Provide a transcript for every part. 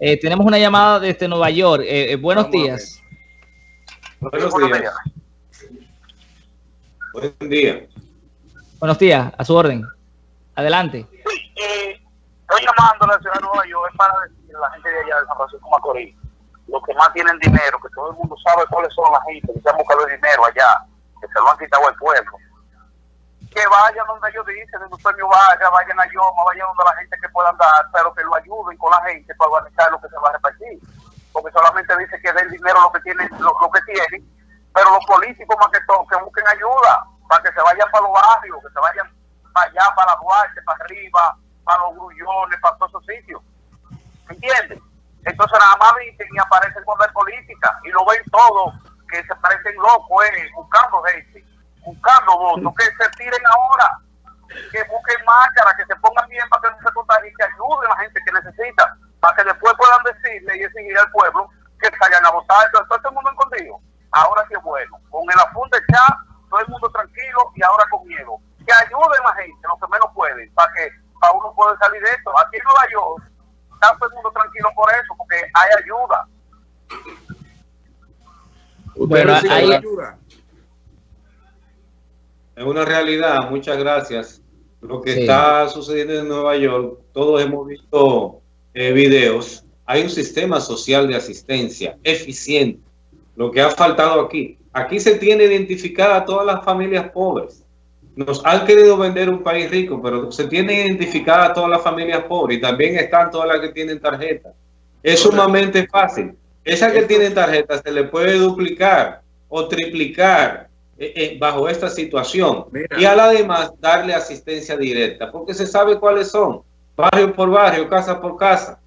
Eh, tenemos una llamada desde Nueva York. Eh, buenos días. Buenos días. Buen día. Buenos días, a su orden. Adelante. Sí, estoy llamando a la ciudad de Nueva York para decir a la gente de allá de San Francisco Macorís, los que más tienen dinero, que todo el mundo sabe cuáles son las gente que se han buscado el dinero allá, que se lo han quitado al pueblo que vayan donde ellos dicen, en un premio vaya, vayan a Yoma, vayan donde la gente que puedan dar, pero que lo ayuden con la gente para organizar lo que se va a repartir. Porque solamente dice que den dinero lo que tienen, lo, que tienen, pero los políticos más que todo, que busquen ayuda, para que se vayan para los barrios, que se vayan para allá, para Duarte, para arriba, para los grullones, para todos esos sitios. ¿Me entiendes? Entonces nada más dicen y aparecen con la política y lo ven todo, que se parecen locos, eh, buscando gente buscando votos, que se tiren ahora, que busquen máscara, que se pongan bien para que no se contagien, que ayuden a la gente que necesita, para que después puedan decirle y exigir al pueblo que salgan a votar. Entonces, todo el mundo escondido. Ahora sí es bueno. Con el apunte ya, todo el mundo tranquilo y ahora con miedo. Que ayuden a la gente, lo que menos pueden, para que para uno pueda salir de esto. Aquí en Nueva York, está todo el mundo tranquilo por eso, porque hay ayuda. Bueno, hay ayuda. Es una realidad, muchas gracias. Lo que está sucediendo en Nueva York, todos hemos visto eh, videos. Hay un sistema social de asistencia eficiente. Lo que ha faltado aquí. Aquí se tiene identificada a todas las familias pobres. Nos han querido vender un país rico, pero se tiene identificada a todas las familias pobres y también están todas las que tienen tarjeta. Es sumamente fácil. Esa que tienen tarjeta se le puede duplicar o triplicar bajo esta situación. Y a la demás darle asistencia directa, porque se sabe cuáles son, barrio por barrio, casa por casa.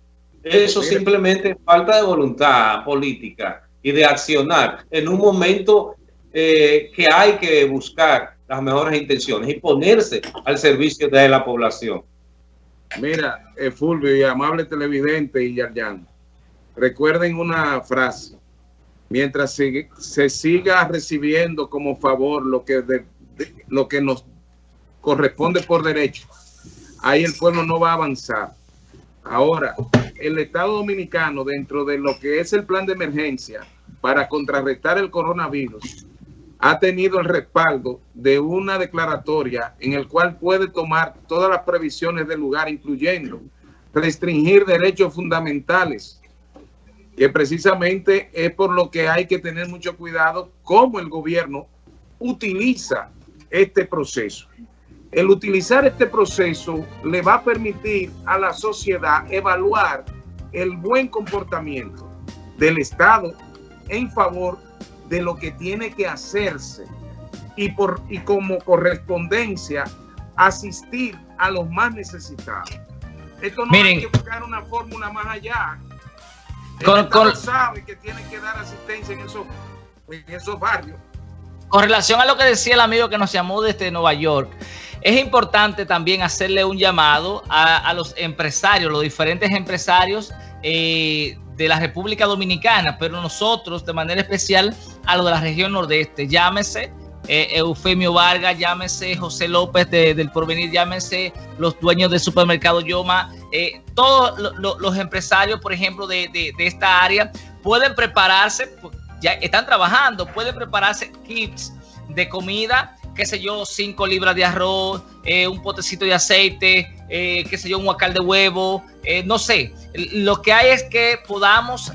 Eso simplemente falta de voluntad política y de accionar en un momento eh, que hay que buscar las mejores intenciones y ponerse al servicio de la población. Mira, Fulvio y amable televidente y Yarjan, recuerden una frase mientras se, siga recibiendo como favor lo que, lo que nos corresponde por derecho, ahí el pueblo no va a avanzar. Ahora, el Estado Dominicano, dentro de lo que es el plan de emergencia para contrarrestar el coronavirus, ha tenido el respaldo de una declaratoria en el cual puede tomar todas las previsiones del lugar, incluyendo restringir derechos fundamentales que precisamente es por lo que hay que tener mucho cuidado cómo el gobierno utiliza este proceso. El utilizar este proceso le va a permitir a la sociedad evaluar el buen comportamiento del Estado en favor de lo que tiene que hacerse y, por, y como correspondencia asistir a los más necesitados. Esto no hay que buscar una fórmula más allá con, sabe que tiene que dar asistencia en esos, en esos barrios. Con relación a lo que decía el amigo que nos llamó desde Nueva York, es importante también hacerle un llamado a, los empresarios, los diferentes empresarios eh, de la República Dominicana, pero nosotros de manera especial a los de la región nordeste. Llámese eh, Eufemio Vargas, llámese José López del Porvenir, llámese los dueños del supermercado Yoma, eh, todos los empresarios, por ejemplo, de, esta área, pueden prepararse, pues, ya están trabajando, pueden prepararse kits de comida, qué sé yo, cinco libras de arroz, eh, un potecito de aceite, qué sé yo, un huacal de huevo, no sé. Lo que hay es que podamos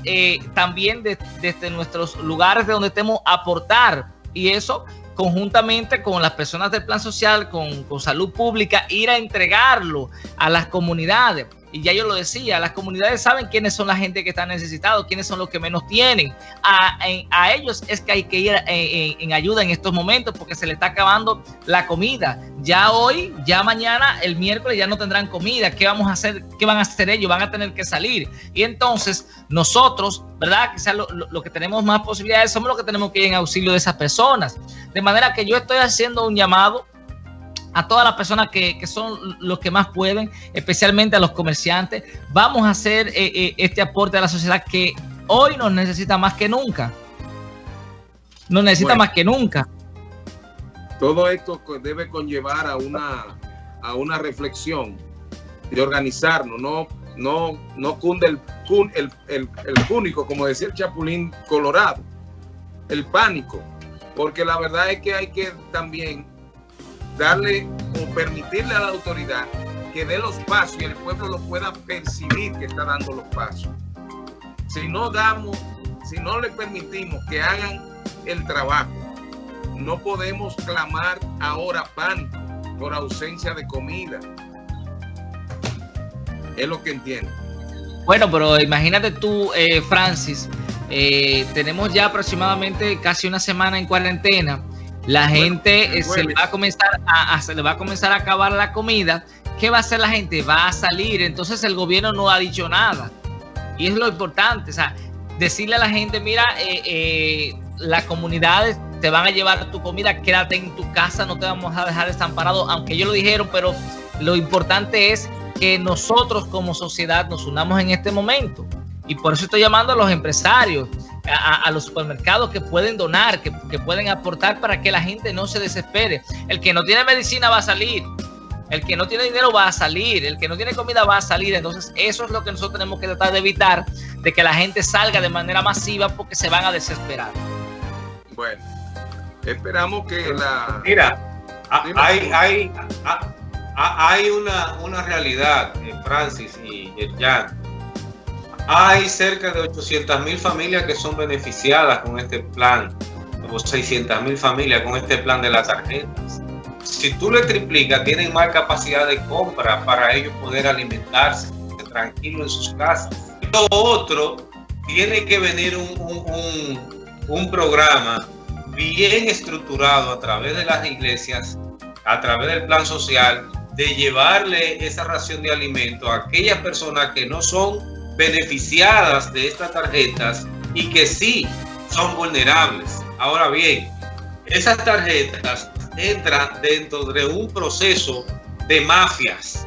también desde nuestros lugares de donde estemos aportar y eso conjuntamente con las personas del plan social, con, con salud pública, ir a entregarlo a las comunidades y ya yo lo decía, las comunidades saben quiénes son la gente que está necesitados, quiénes son los que menos tienen. A, a ellos es que hay que ir en, ayuda en estos momentos porque se le está acabando la comida. Ya hoy, ya mañana, el miércoles ya no tendrán comida. ¿Qué vamos a hacer? ¿Qué van a hacer ellos? Van a tener que salir. Y entonces nosotros, ¿verdad? Quizás lo, lo que tenemos más posibilidades somos los que tenemos que ir en auxilio de esas personas. De manera que yo estoy haciendo un llamado a todas las personas que, son los que más pueden, especialmente a los comerciantes. Vamos a hacer eh, eh, este aporte a la sociedad que hoy nos necesita más que nunca. Nos necesita más que nunca. Todo esto debe conllevar a una, a una reflexión de organizarnos, no no, no cunde el, el, el, el púnico, como decía el Chapulín Colorado, el pánico, porque la verdad es que hay que también darle o permitirle a la autoridad que dé los pasos y el pueblo lo pueda percibir que está dando los pasos. Si no damos, si no le permitimos que hagan el trabajo, no podemos clamar ahora pánico por ausencia de comida. Es lo que entiendo. Bueno, pero imagínate tú, eh, Francis, eh, tenemos ya aproximadamente casi una semana en cuarentena. La gente eh, se, le va a comenzar a, se le va a comenzar a acabar la comida. ¿Qué va a hacer la gente? Va a salir. Entonces el gobierno no ha dicho nada. Y es lo importante. O sea, decirle a la gente, mira, las comunidades te van a llevar tu comida, quédate en tu casa, no te vamos a dejar desamparado, aunque ellos lo dijeron, pero lo importante es que nosotros como sociedad nos unamos en este momento. Y por eso estoy llamando a los empresarios, a, los supermercados que pueden donar, que, que, pueden aportar para que la gente no se desespere. El que no tiene medicina va a salir, el que no tiene dinero va a salir, el que no tiene comida va a salir. Entonces eso es lo que nosotros tenemos que tratar de evitar, de que la gente salga de manera masiva porque se van a desesperar. Bueno, esperamos que la... Mira, hay, hay, hay una, una realidad, eh, Francis y Jan. Hay cerca de 800 mil familias que son beneficiadas con este plan, o 600 mil familias con este plan de las tarjetas. Si tú le triplicas, tienen más capacidad de compra para ellos poder alimentarse tranquilo en sus casas. Lo otro, tiene que venir un, un, un programa bien estructurado a través de las iglesias, a través del plan social, de llevarle esa ración de alimento a aquellas personas que no son beneficiadas de estas tarjetas y que sí son vulnerables. Ahora bien, esas tarjetas entran dentro de un proceso de mafias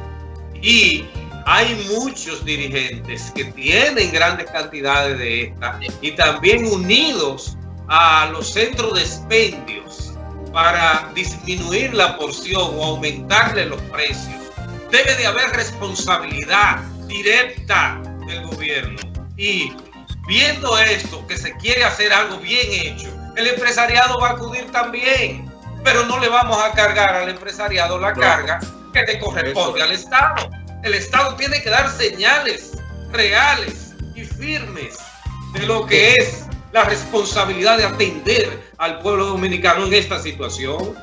y hay muchos dirigentes que tienen grandes cantidades de estas y también unidos a los centros de expendios para disminuir la porción o aumentarle los precios. Debe de haber responsabilidad directa del gobierno. Y viendo esto, que se quiere hacer algo bien hecho, el empresariado va a acudir también. Pero no le vamos a cargar al empresariado la carga que le corresponde al Estado. El Estado tiene que dar señales reales y firmes de lo que es la responsabilidad de atender al pueblo dominicano en esta situación.